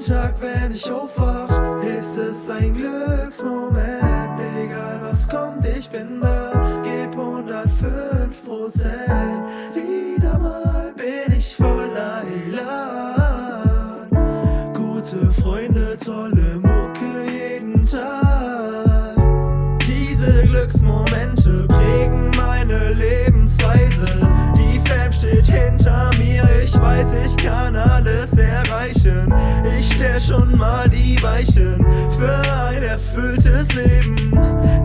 Jeden Tag, wenn ich aufwach, ist es ein Glücksmoment. Egal was kommt, ich bin da, geb 105 Prozent. Wieder mal bin ich voller Elan. Gute Freunde, tolle Mucke jeden Tag. Diese Glücksmomente prägen meine Lebensweise. Die Fam steht hinter mir, ich weiß, ich kann alles erreichen. Stell schon mal die Weichen für ein erfülltes Leben.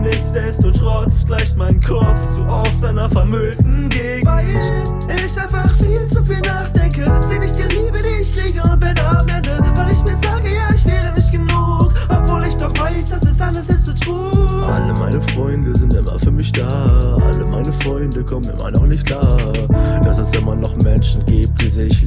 Nichtsdestotrotz gleicht mein Kopf zu oft einer vermüllten Gegend. Weil ich einfach viel zu viel nachdenke, seh nicht die Liebe, die ich kriege und bin am Ende. Weil ich mir sage, ja, ich wäre nicht genug, obwohl ich doch weiß, das ist alles Selbstbetrug. Alle meine Freunde sind immer für mich da. Alle meine Freunde kommen immer noch nicht klar. Dass es immer noch sich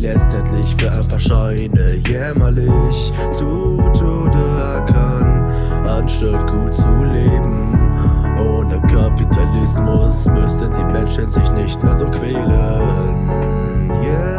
letztendlich für ein paar Scheine jämmerlich zu Tode ackern, anstatt gut zu leben. Ohne Kapitalismus müssten die Menschen sich nicht mehr so quälen. Yeah,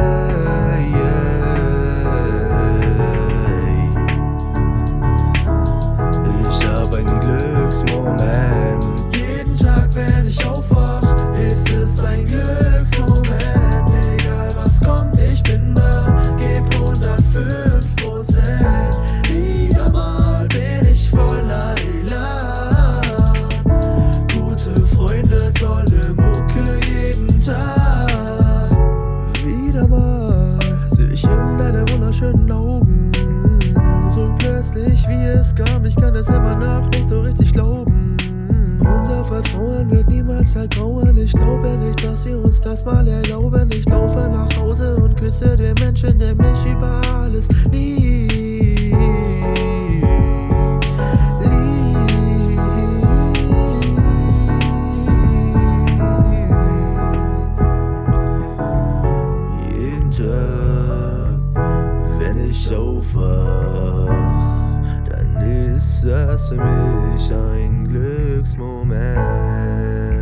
es kam, ich kann es immer noch nicht so richtig glauben. Unser Vertrauen wird niemals ergrauen. Ich glaube nicht, dass wir uns das mal erlauben. Ich laufe nach Hause und küsse den Menschen, der mich über alles liebt. Liebt. Jeden Tag, wenn ich aufwach, dann ist das für mich ein Glücksmoment.